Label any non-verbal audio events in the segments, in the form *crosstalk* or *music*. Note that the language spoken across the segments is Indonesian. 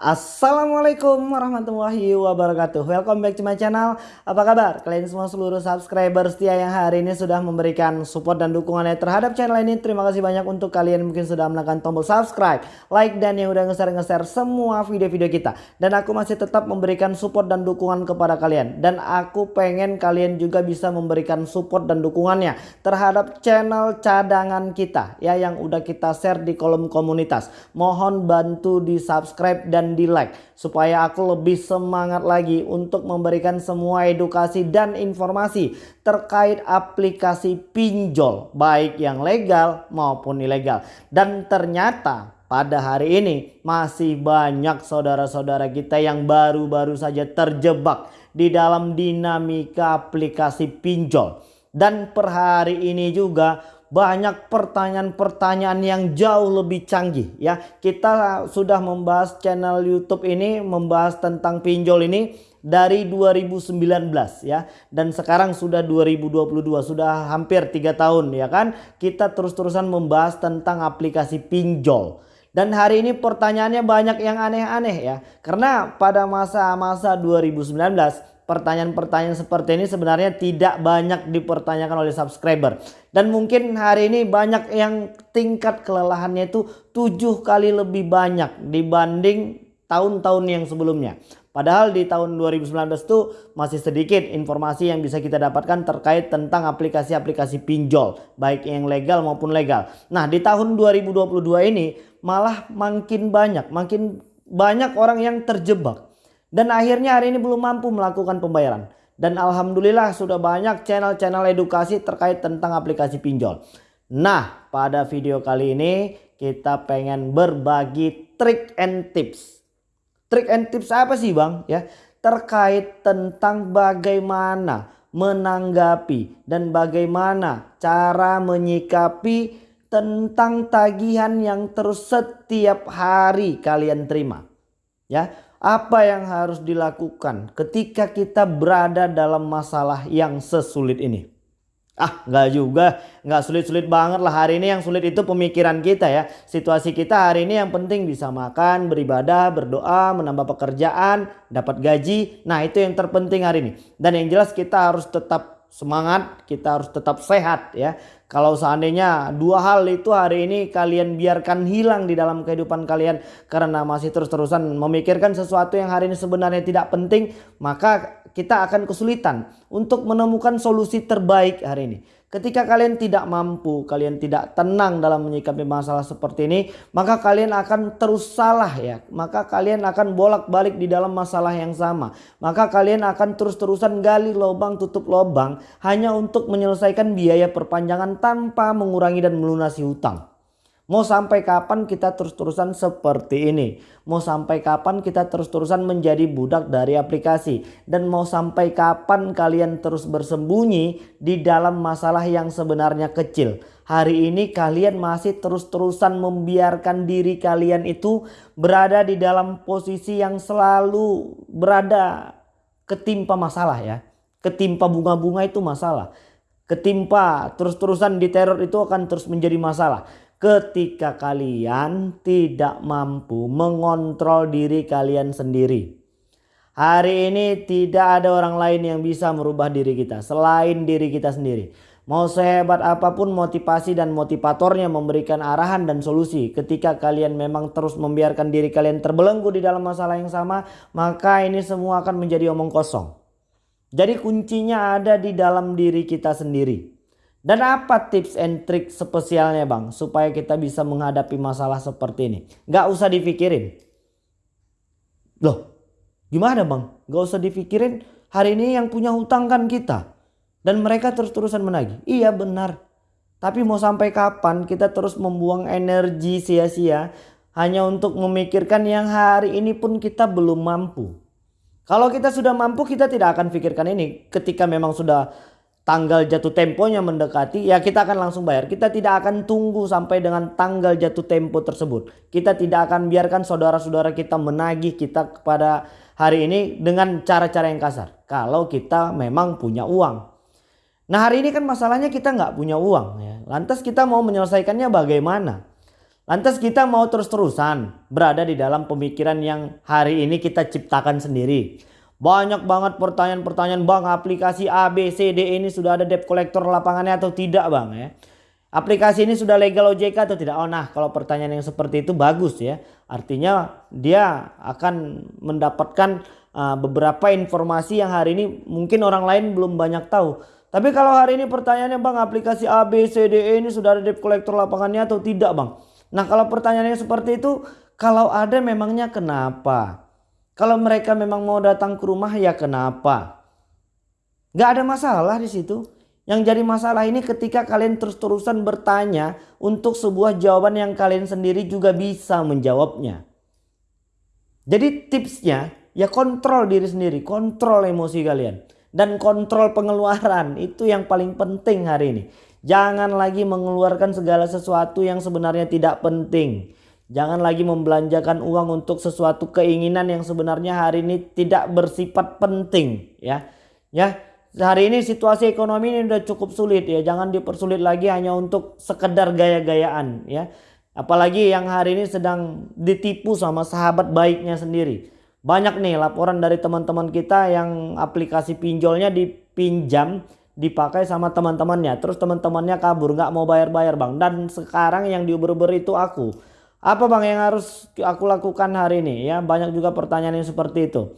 Assalamualaikum warahmatullahi wabarakatuh. Welcome back to my channel. Apa kabar? Kalian semua seluruh subscriber setia yang hari ini sudah memberikan support dan dukungannya terhadap channel ini. Terima kasih banyak untuk kalian mungkin sudah menekan tombol subscribe Like dan yang udah nge-share-nge-share semua video-video kita. Dan aku masih tetap memberikan support dan dukungan kepada kalian. Dan aku pengen kalian juga bisa memberikan support dan dukungannya Terhadap channel cadangan kita Ya yang udah kita share di kolom komunitas. Mohon bantu di subscribe dan di like supaya aku lebih semangat lagi untuk memberikan semua edukasi dan informasi terkait aplikasi pinjol baik yang legal maupun ilegal. Dan ternyata pada hari ini masih banyak saudara-saudara kita yang baru-baru saja terjebak di dalam dinamika aplikasi pinjol. Dan per hari ini juga banyak pertanyaan-pertanyaan yang jauh lebih canggih ya. Kita sudah membahas channel YouTube ini membahas tentang pinjol ini dari 2019 ya. Dan sekarang sudah 2022 sudah hampir tiga tahun ya kan? Kita terus-terusan membahas tentang aplikasi pinjol. Dan hari ini pertanyaannya banyak yang aneh-aneh ya. Karena pada masa-masa 2019 pertanyaan-pertanyaan seperti ini sebenarnya tidak banyak dipertanyakan oleh subscriber. Dan mungkin hari ini banyak yang tingkat kelelahannya itu tujuh kali lebih banyak dibanding tahun-tahun yang sebelumnya. Padahal di tahun 2019 itu masih sedikit informasi yang bisa kita dapatkan terkait tentang aplikasi-aplikasi pinjol. Baik yang legal maupun legal. Nah di tahun 2022 ini malah makin banyak. Makin banyak orang yang terjebak dan akhirnya hari ini belum mampu melakukan pembayaran. Dan Alhamdulillah sudah banyak channel-channel edukasi terkait tentang aplikasi pinjol. Nah pada video kali ini kita pengen berbagi trik and tips. Trik and tips apa sih bang? Ya Terkait tentang bagaimana menanggapi dan bagaimana cara menyikapi tentang tagihan yang terus setiap hari kalian terima. Ya, apa yang harus dilakukan ketika kita berada dalam masalah yang sesulit ini? Ah nggak juga, nggak sulit-sulit banget lah hari ini yang sulit itu pemikiran kita ya. Situasi kita hari ini yang penting bisa makan, beribadah, berdoa, menambah pekerjaan, dapat gaji. Nah itu yang terpenting hari ini. Dan yang jelas kita harus tetap semangat, kita harus tetap sehat ya. Kalau seandainya dua hal itu hari ini kalian biarkan hilang di dalam kehidupan kalian karena masih terus-terusan memikirkan sesuatu yang hari ini sebenarnya tidak penting, maka kita akan kesulitan untuk menemukan solusi terbaik hari ini. Ketika kalian tidak mampu, kalian tidak tenang dalam menyikapi masalah seperti ini, maka kalian akan terus salah ya. Maka kalian akan bolak-balik di dalam masalah yang sama. Maka kalian akan terus-terusan gali lubang tutup lubang hanya untuk menyelesaikan biaya perpanjangan tanpa mengurangi dan melunasi hutang. Mau sampai kapan kita terus-terusan seperti ini? Mau sampai kapan kita terus-terusan menjadi budak dari aplikasi? Dan mau sampai kapan kalian terus bersembunyi di dalam masalah yang sebenarnya kecil? Hari ini kalian masih terus-terusan membiarkan diri kalian itu berada di dalam posisi yang selalu berada ketimpa masalah ya. Ketimpa bunga-bunga itu masalah. Ketimpa terus-terusan diteror itu akan terus menjadi masalah ketika kalian tidak mampu mengontrol diri kalian sendiri. Hari ini tidak ada orang lain yang bisa merubah diri kita selain diri kita sendiri. Mau sehebat apa pun motivasi dan motivatornya memberikan arahan dan solusi ketika kalian memang terus membiarkan diri kalian terbelenggu di dalam masalah yang sama maka ini semua akan menjadi omong kosong. Jadi kuncinya ada di dalam diri kita sendiri. Dan apa tips and trick spesialnya bang supaya kita bisa menghadapi masalah seperti ini? Gak usah dipikirin. Loh gimana bang? Gak usah dipikirin hari ini yang punya hutang kan kita. Dan mereka terus-terusan menagih. Iya benar. Tapi mau sampai kapan kita terus membuang energi sia-sia hanya untuk memikirkan yang hari ini pun kita belum mampu. Kalau kita sudah mampu kita tidak akan pikirkan ini ketika memang sudah tanggal jatuh temponya mendekati ya kita akan langsung bayar. Kita tidak akan tunggu sampai dengan tanggal jatuh tempo tersebut. Kita tidak akan biarkan saudara-saudara kita menagih kita kepada hari ini dengan cara-cara yang kasar. Kalau kita memang punya uang. Nah hari ini kan masalahnya kita nggak punya uang ya. Lantas kita mau menyelesaikannya bagaimana? Lantas kita mau terus-terusan berada di dalam pemikiran yang hari ini kita ciptakan sendiri. Banyak banget pertanyaan-pertanyaan bang aplikasi A, B, C, D ini sudah ada debt collector lapangannya atau tidak bang ya. Aplikasi ini sudah legal OJK atau tidak? Oh nah kalau pertanyaan yang seperti itu bagus ya. Artinya dia akan mendapatkan uh, beberapa informasi yang hari ini mungkin orang lain belum banyak tahu. Tapi kalau hari ini pertanyaannya bang aplikasi A, B, C, D, E ini sudah ada debt collector lapangannya atau tidak bang? Nah kalau pertanyaannya seperti itu kalau ada memangnya kenapa? Kalau mereka memang mau datang ke rumah ya kenapa? Gak ada masalah di situ. Yang jadi masalah ini ketika kalian terus-terusan bertanya untuk sebuah jawaban yang kalian sendiri juga bisa menjawabnya. Jadi tipsnya ya kontrol diri sendiri, kontrol emosi kalian. Dan kontrol pengeluaran *laughs* itu yang paling penting hari ini. Jangan lagi mengeluarkan segala sesuatu yang sebenarnya tidak penting. Jangan lagi membelanjakan uang untuk sesuatu keinginan yang sebenarnya hari ini tidak bersifat penting ya. Ya, hari ini situasi ekonomi ini udah cukup sulit ya. Jangan dipersulit lagi hanya untuk sekedar gaya-gayaan ya. Apalagi yang hari ini sedang ditipu sama sahabat baiknya sendiri. Banyak nih laporan dari teman-teman kita yang aplikasi pinjolnya dipinjam dipakai sama teman-temannya. Terus teman-temannya kabur nggak mau bayar-bayar bang. Dan sekarang yang diuber-uber itu aku. Apa bang yang harus aku lakukan hari ini ya? Banyak juga pertanyaan yang seperti itu.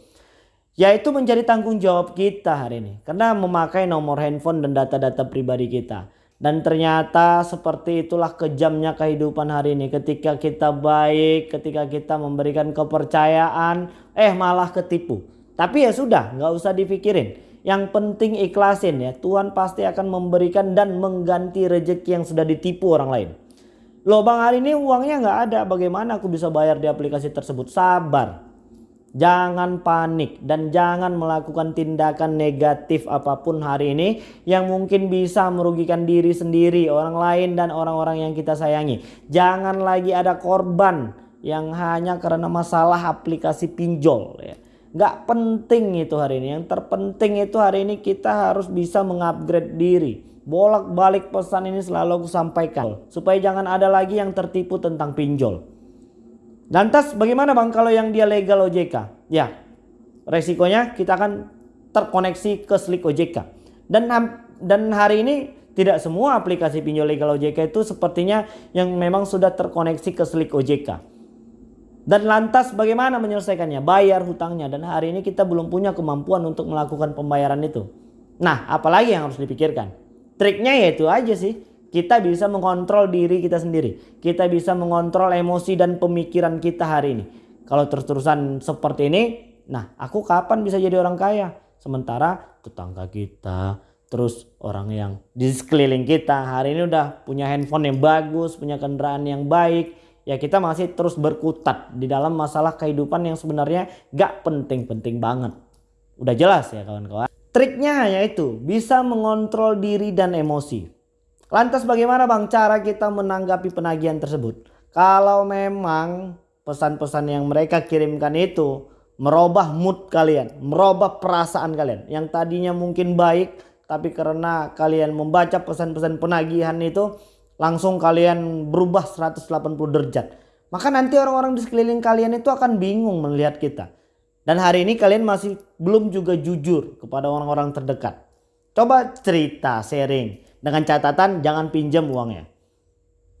Yaitu menjadi tanggung jawab kita hari ini. Karena memakai nomor handphone dan data-data pribadi kita. Dan ternyata seperti itulah kejamnya kehidupan hari ini. Ketika kita baik, ketika kita memberikan kepercayaan, eh malah ketipu. Tapi ya sudah, nggak usah dipikirin. Yang penting ikhlasin ya. Tuhan pasti akan memberikan dan mengganti rejeki yang sudah ditipu orang lain. Loh bang hari ini uangnya nggak ada. Bagaimana aku bisa bayar di aplikasi tersebut? Sabar. Jangan panik dan jangan melakukan tindakan negatif apa pun hari ini yang mungkin bisa merugikan diri sendiri, orang lain dan orang-orang yang kita sayangi. Jangan lagi ada korban yang hanya karena masalah aplikasi pinjol ya. Gak penting itu hari ini. Yang terpenting itu hari ini kita harus bisa mengupgrade diri. Bolak-balik pesan ini selalu aku sampaikan supaya jangan ada lagi yang tertipu tentang pinjol. Lantas bagaimana bang kalau yang dia legal OJK? Ya resikonya kita akan terkoneksi ke Slik OJK. Dan dan hari ini tidak semua aplikasi pinjol legal OJK itu sepertinya yang memang sudah terkoneksi ke Slik OJK. Dan lantas bagaimana menyelesaikannya? Bayar hutangnya dan hari ini kita belum punya kemampuan untuk melakukan pembayaran itu. Nah apalagi yang harus dipikirkan? Triknya yaitu aja sih kita bisa mengontrol diri kita sendiri. Kita bisa mengontrol emosi dan pemikiran kita hari ini. Kalau terus-terusan seperti ini, nah aku kapan bisa jadi orang kaya? Sementara tetangga kita, terus orang yang di sekeliling kita hari ini udah punya handphone yang bagus, punya kendaraan yang baik. Ya kita masih terus berkutat di dalam masalah kehidupan yang sebenarnya gak penting-penting banget. Udah jelas ya kawan-kawan. Triknya hanya itu, bisa mengontrol diri dan emosi. Lantas bagaimana bang cara kita menanggapi penagihan tersebut? Kalau memang pesan-pesan yang mereka kirimkan itu merubah mood kalian, merubah perasaan kalian. Yang tadinya mungkin baik tapi karena kalian membaca pesan-pesan penagihan itu langsung kalian berubah 180 derajat. Maka nanti orang-orang di sekeliling kalian itu akan bingung melihat kita. Dan hari ini kalian masih belum juga jujur kepada orang-orang terdekat. Coba cerita, sharing. Dengan catatan jangan pinjam uangnya.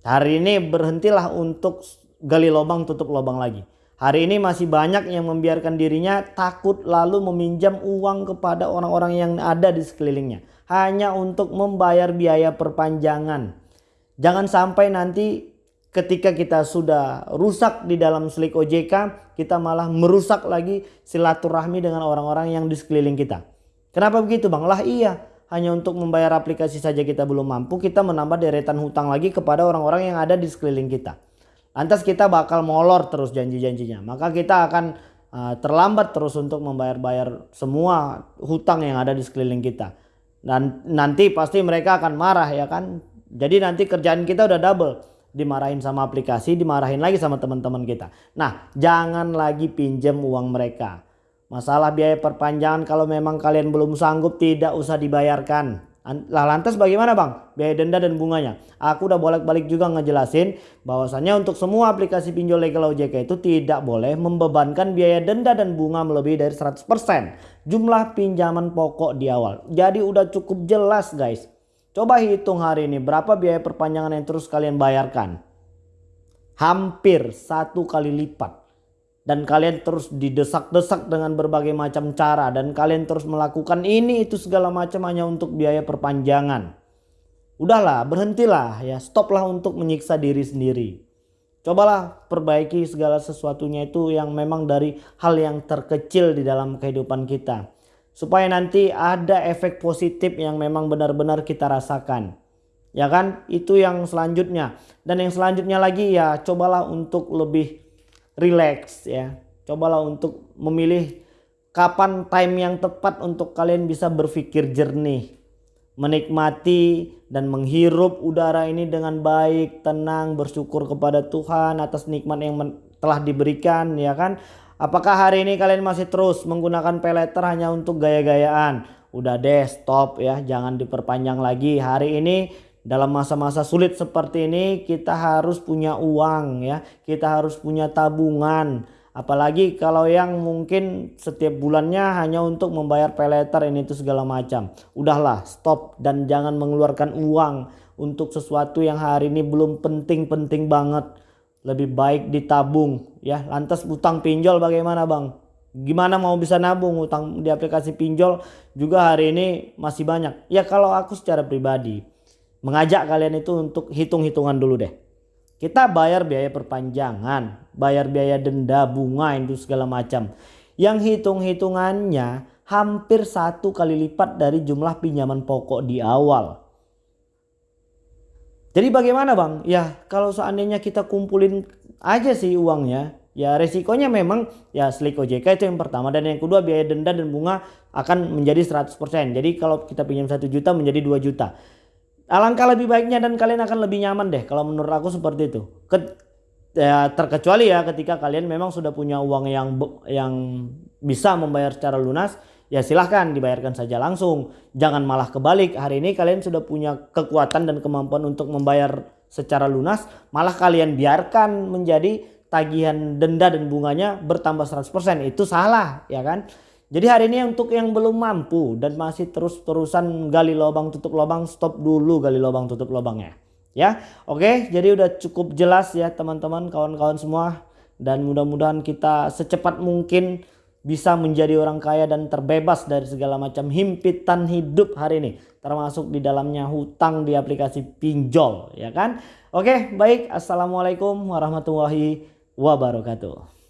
Hari ini berhentilah untuk gali lubang tutup lubang lagi. Hari ini masih banyak yang membiarkan dirinya takut lalu meminjam uang kepada orang-orang yang ada di sekelilingnya. Hanya untuk membayar biaya perpanjangan. Jangan sampai nanti ketika kita sudah rusak di dalam selik OJK, kita malah merusak lagi silaturahmi dengan orang-orang yang di sekeliling kita. Kenapa begitu bang? Lah iya hanya untuk membayar aplikasi saja kita belum mampu, kita menambah deretan hutang lagi kepada orang-orang yang ada di sekeliling kita. Lantas kita bakal molor terus janji-janjinya. Maka kita akan uh, terlambat terus untuk membayar-bayar semua hutang yang ada di sekeliling kita. Dan nanti pasti mereka akan marah ya kan. Jadi nanti kerjaan kita udah double. Dimarahin sama aplikasi, dimarahin lagi sama teman-teman kita. Nah jangan lagi pinjam uang mereka. Masalah biaya perpanjangan kalau memang kalian belum sanggup tidak usah dibayarkan. Lah lantas bagaimana bang biaya denda dan bunganya? Aku udah bolak-balik juga ngejelasin bahwasannya untuk semua aplikasi pinjol legal OJK itu tidak boleh membebankan biaya denda dan bunga melebihi dari 100% jumlah pinjaman pokok di awal. Jadi udah cukup jelas guys. Coba hitung hari ini berapa biaya perpanjangan yang terus kalian bayarkan. Hampir satu kali lipat dan kalian terus didesak-desak dengan berbagai macam cara dan kalian terus melakukan ini itu segala macam hanya untuk biaya perpanjangan. Udahlah, berhentilah ya, stoplah untuk menyiksa diri sendiri. Cobalah perbaiki segala sesuatunya itu yang memang dari hal yang terkecil di dalam kehidupan kita. Supaya nanti ada efek positif yang memang benar-benar kita rasakan. Ya kan? Itu yang selanjutnya. Dan yang selanjutnya lagi ya cobalah untuk lebih relax ya. Cobalah untuk memilih kapan time yang tepat untuk kalian bisa berpikir jernih. Menikmati dan menghirup udara ini dengan baik, tenang, bersyukur kepada Tuhan atas nikmat yang telah diberikan ya kan. Apakah hari ini kalian masih terus menggunakan peleter hanya untuk gaya-gayaan? Udah deh stop ya, jangan diperpanjang lagi. Hari ini dalam masa-masa sulit seperti ini kita harus punya uang ya. Kita harus punya tabungan. Apalagi kalau yang mungkin setiap bulannya hanya untuk membayar peleter ini itu segala macam. Udahlah stop. Dan jangan mengeluarkan uang untuk sesuatu yang hari ini belum penting-penting banget lebih baik ditabung ya lantas utang pinjol bagaimana bang gimana mau bisa nabung utang di aplikasi pinjol juga hari ini masih banyak ya kalau aku secara pribadi mengajak kalian itu untuk hitung-hitungan dulu deh. Kita bayar biaya perpanjangan, bayar biaya denda, bunga itu segala macam. Yang hitung-hitungannya hampir satu kali lipat dari jumlah pinjaman pokok di awal. Jadi bagaimana bang? Ya kalau seandainya kita kumpulin aja sih uangnya. Ya resikonya memang ya slik OJK itu yang pertama. Dan yang kedua biaya denda dan bunga akan menjadi 100%. Jadi kalau kita pinjam 1 juta menjadi 2 juta. Alangkah lebih baiknya dan kalian akan lebih nyaman deh kalau menurut aku seperti itu. Ke, ya, terkecuali ya ketika kalian memang sudah punya uang yang yang bisa membayar secara lunas, ya silahkan dibayarkan saja langsung. Jangan malah kebalik. Hari ini kalian sudah punya kekuatan dan kemampuan untuk membayar secara lunas, malah kalian biarkan menjadi tagihan denda dan bunganya bertambah 100%. Itu salah, ya kan? Jadi hari ini untuk yang belum mampu dan masih terus-terusan gali lubang tutup lubang, stop dulu gali lubang tutup lubangnya. Ya, oke. Jadi udah cukup jelas ya teman-teman, kawan-kawan semua. Dan mudah-mudahan kita secepat mungkin bisa menjadi orang kaya dan terbebas dari segala macam himpitan hidup hari ini. Termasuk di dalamnya hutang di aplikasi pinjol, ya kan? Oke, baik. Assalamualaikum warahmatullahi wabarakatuh.